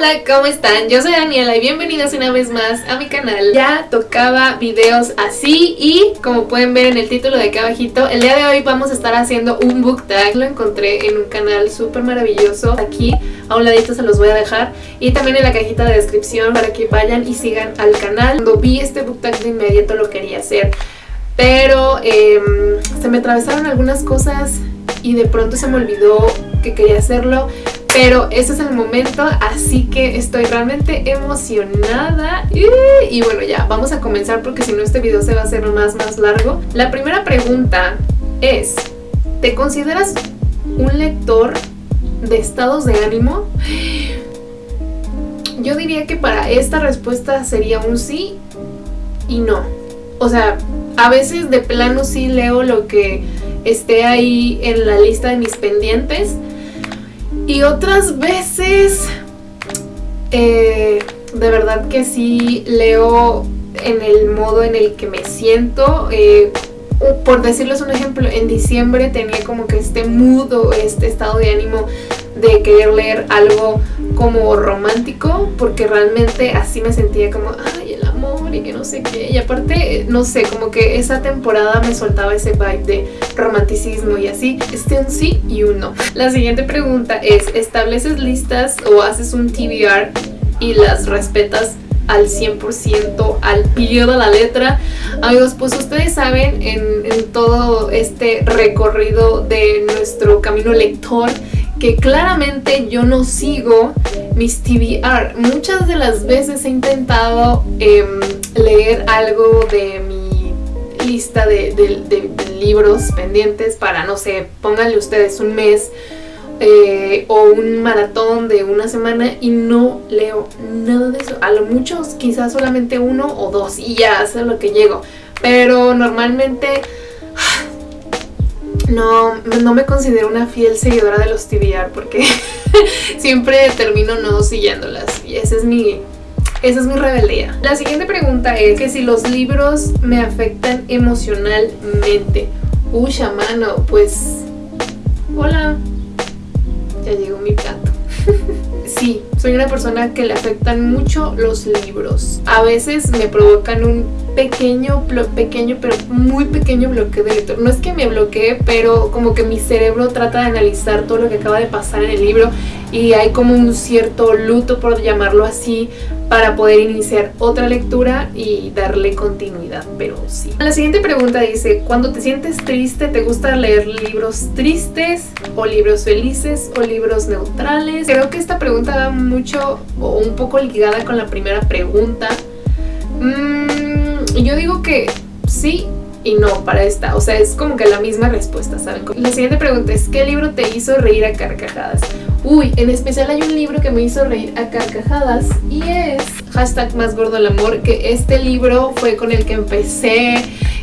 Hola, ¿cómo están? Yo soy Daniela y bienvenidos una vez más a mi canal. Ya tocaba videos así y como pueden ver en el título de acá abajito, el día de hoy vamos a estar haciendo un book tag. Lo encontré en un canal súper maravilloso. Aquí a un ladito se los voy a dejar y también en la cajita de descripción para que vayan y sigan al canal. Cuando vi este book tag de inmediato lo quería hacer, pero em, se me atravesaron algunas cosas y de pronto se me olvidó que quería hacerlo pero ese es el momento, así que estoy realmente emocionada. Y, bueno, ya, vamos a comenzar porque si no este video se va a hacer más, más largo. La primera pregunta es, ¿te consideras un lector de estados de ánimo? Yo diría que para esta respuesta sería un sí y no. O sea, a veces de plano sí leo lo que esté ahí en la lista de mis pendientes, y otras veces, eh, de verdad que sí leo en el modo en el que me siento. Eh, por decirles un ejemplo, en diciembre tenía como que este mood o este estado de ánimo de querer leer algo como romántico, porque realmente así me sentía como, ay, el amor y que no sé qué. Y aparte, no sé, como que esa temporada me soltaba ese vibe de romanticismo y así. Este un sí y un no. La siguiente pregunta es, ¿estableces listas o haces un TBR y las respetas al 100%, al pie de la letra. Amigos, pues ustedes saben en, en, todo este recorrido de nuestro camino lector que claramente yo no sigo mis TBR. Muchas de las veces he intentado em, leer algo de mi lista de, libros pendientes para, no sé, pónganle ustedes un mes eh, o un maratón de una semana y no leo nada de eso. A lo mucho quizás solamente uno o dos y ya, es lo que llego. Pero normalmente no, no me considero una fiel seguidora de los TBR porque siempre termino no siguiéndolas y esa es mi... Esa es mi rebeldía. La siguiente pregunta es que si los libros me afectan emocionalmente. Uy, mano, pues... Hola. Ya llegó mi plato. sí, soy una persona que le afectan mucho los libros. A veces me provocan un pequeño, pequeño, pero muy pequeño bloqueo de lector. No es que me bloquee, pero como que mi cerebro trata de analizar todo lo que acaba de pasar en el libro y hay como un cierto luto, por llamarlo así, para poder iniciar otra lectura y darle continuidad, pero sí. La siguiente pregunta dice, cuando te sientes triste, ¿te gusta leer libros tristes o libros felices o libros neutrales? Creo que esta pregunta va mucho o un poco ligada con la primera pregunta. Mm, yo digo que sí y no para esta, o sea, es como que la misma respuesta, ¿saben? La siguiente pregunta es, ¿qué libro te hizo reír a carcajadas? Uy, en especial hay un libro que me hizo reír a carcajadas y es hashtag más gordo el amor, que este libro fue con el que empecé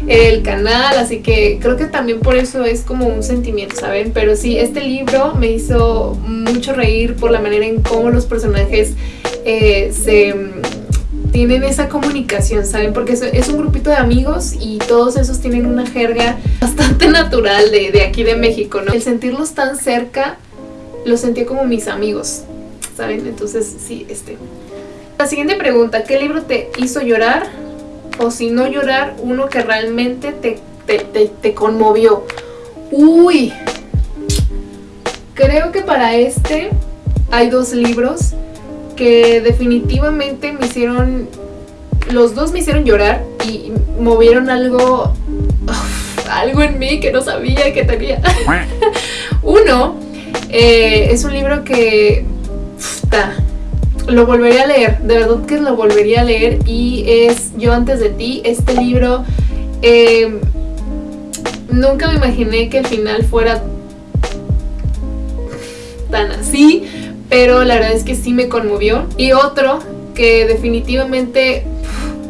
el canal, así que creo que también por eso es como un sentimiento, ¿saben? Pero sí, este libro me hizo mucho reír por la manera en cómo los personajes eh, se tienen esa comunicación, ¿saben? Porque es, un grupito de amigos y todos esos tienen una jerga bastante natural de, aquí de México, ¿no? El sentirlos tan cerca los sentí como mis amigos, ¿saben? Entonces, sí, este... La siguiente pregunta, ¿qué libro te hizo llorar? O si no llorar, uno que realmente te, te, conmovió. Uy, creo que para este hay dos libros que definitivamente me hicieron, los dos me hicieron llorar y movieron algo, algo en mí que no sabía que tenía. Uno eh, es un libro que lo volvería a leer, de verdad que lo volvería a leer y es Yo antes de ti, este libro em, nunca me imaginé que el final fuera tan así, pero la verdad es que sí me conmovió. Y otro que definitivamente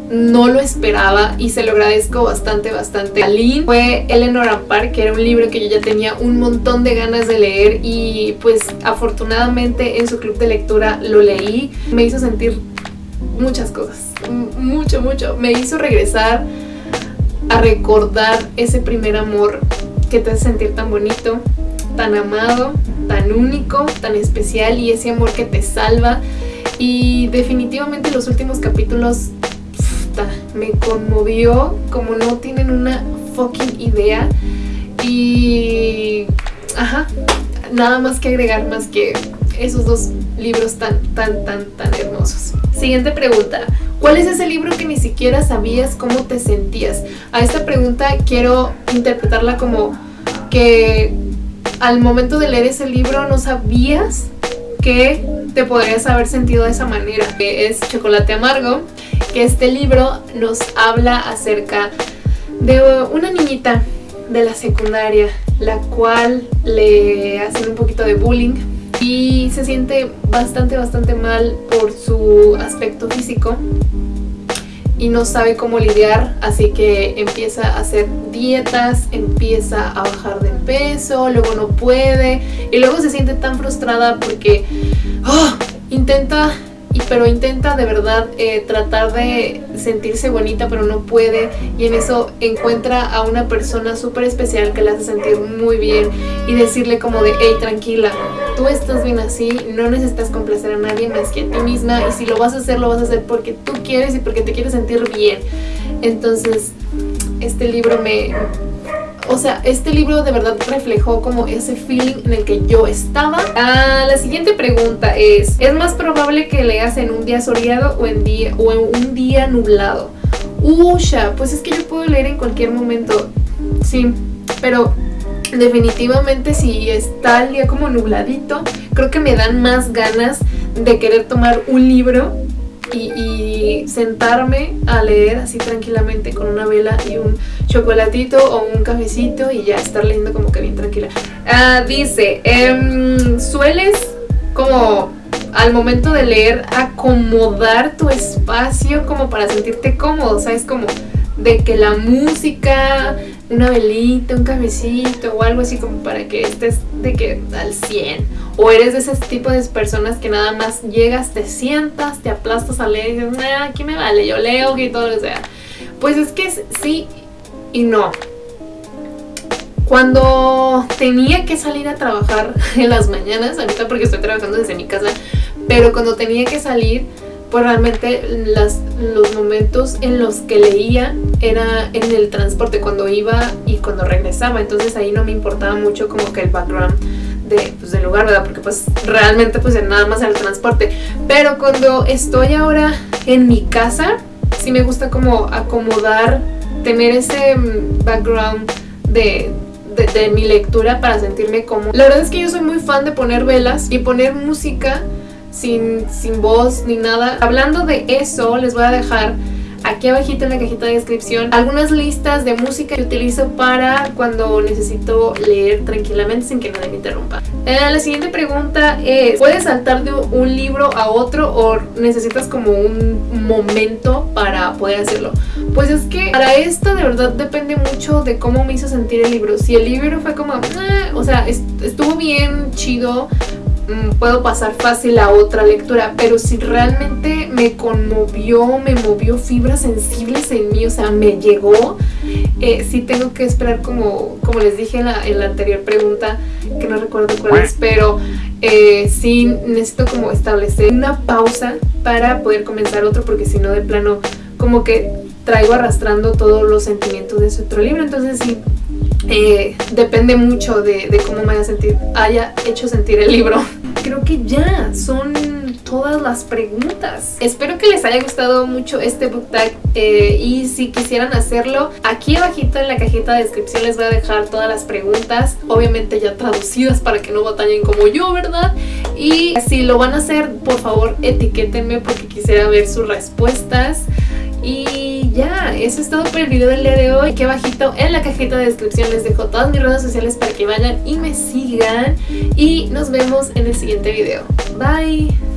no lo esperaba y se lo agradezco bastante, bastante a Lynn. Fue Eleanor Ampar, que era un libro que yo ya tenía un montón de ganas de leer y pues afortunadamente en su club de lectura lo leí. Me hizo sentir muchas cosas, mucho, mucho. Me hizo regresar a recordar ese primer amor que te hace sentir tan bonito, tan amado, tan único, tan especial y ese amor que te salva y definitivamente los últimos capítulos me conmovió como no tienen una fucking idea y ajá, nada más que agregar más que esos dos libros tan, tan, tan, tan hermosos. Siguiente pregunta. ¿Cuál es ese libro que ni siquiera sabías cómo te sentías? A esta pregunta quiero interpretarla como que al momento de leer ese libro no sabías que te podrías haber sentido de esa manera. Que es Chocolate Amargo, que este libro nos habla acerca de una niñita de la secundaria, la cual le hacen un poquito de bullying y se siente bastante, bastante mal por su aspecto físico y no sabe cómo lidiar, así que empieza a hacer dietas, empieza a bajar de peso, luego no puede y luego se siente tan frustrada porque oh, intenta pero intenta de verdad eh, tratar de sentirse bonita pero no puede. Y en eso encuentra a una persona súper especial que la hace sentir muy bien y decirle como de hey tranquila tú estás bien así no necesitas complacer a nadie más que a ti misma y si lo vas a hacer lo vas a hacer porque tú quieres y porque te quieres sentir bien entonces este libro me, o sea, este libro de verdad reflejó como ese feeling en el que yo estaba. Ah, la siguiente pregunta es, ¿es más probable que leas en un día soleado o en, día, o en un día nublado? Usha, pues es que yo puedo leer en cualquier momento, sí, pero definitivamente si está el día como nubladito, creo que me dan más ganas de querer tomar un libro y, sentarme a leer así tranquilamente con una vela y un chocolatito o un cafecito y ya estar leyendo como que bien tranquila. Ah, dice, em, sueles como al momento de leer acomodar tu espacio como para sentirte cómodo, ¿sabes? Como de que la música, una velita, un cafecito o algo así como para que estés de que al 100 o eres de ese tipo de personas que nada más llegas, te sientas, te aplastas a leer y dices, nah, aquí me vale, yo leo y todo lo sea. Pues es que sí y no. Cuando tenía que salir a trabajar en las mañanas, ahorita porque estoy trabajando desde mi casa, pero cuando tenía que salir pues realmente las, los momentos en los que leía era en el transporte, cuando iba y cuando regresaba, entonces ahí no me importaba mucho como que el background de, pues, del lugar, ¿verdad? Porque pues realmente pues nada más era el transporte, pero cuando estoy ahora en mi casa, sí me gusta como acomodar, tener ese mm, background de, de, mi lectura para sentirme como... La verdad es que yo soy muy fan de poner velas y poner música sin, sin voz ni nada. Hablando de eso, les voy a dejar aquí abajito en la cajita de descripción algunas listas de música que utilizo para cuando necesito leer tranquilamente sin que nadie me interrumpa. Eh, la siguiente pregunta es, ¿puedes saltar de un libro a otro o necesitas como un momento para poder hacerlo? Pues es que para esto de verdad depende mucho de cómo me hizo sentir el libro. Si el libro fue como, eh", o sea, estuvo bien chido, puedo pasar fácil a otra lectura, pero si realmente me conmovió, me movió fibras sensibles en mí, o sea, me llegó, eh, sí tengo que esperar como, como les dije en la, la anterior pregunta, que no recuerdo cuál es, pero eh, sí necesito como establecer una pausa para poder comenzar otro, porque si no de plano como que traigo arrastrando todos los sentimientos de ese otro libro, entonces sí, eh, depende mucho de, de, cómo me haya, sentir, haya hecho sentir el libro. Creo que ya son todas las preguntas. Espero que les haya gustado mucho este book tag eh, y si quisieran hacerlo, aquí abajito en la cajita de descripción les voy a dejar todas las preguntas, obviamente ya traducidas para que no batallen como yo, ¿verdad? Y si lo van a hacer, por favor etiquétenme porque quisiera ver sus respuestas. Y ya, eso es todo por el video del día de hoy. Aquí abajito en la cajita de descripción les dejo todas mis redes sociales para que vayan y me sigan. Y nos vemos en el siguiente video. Bye.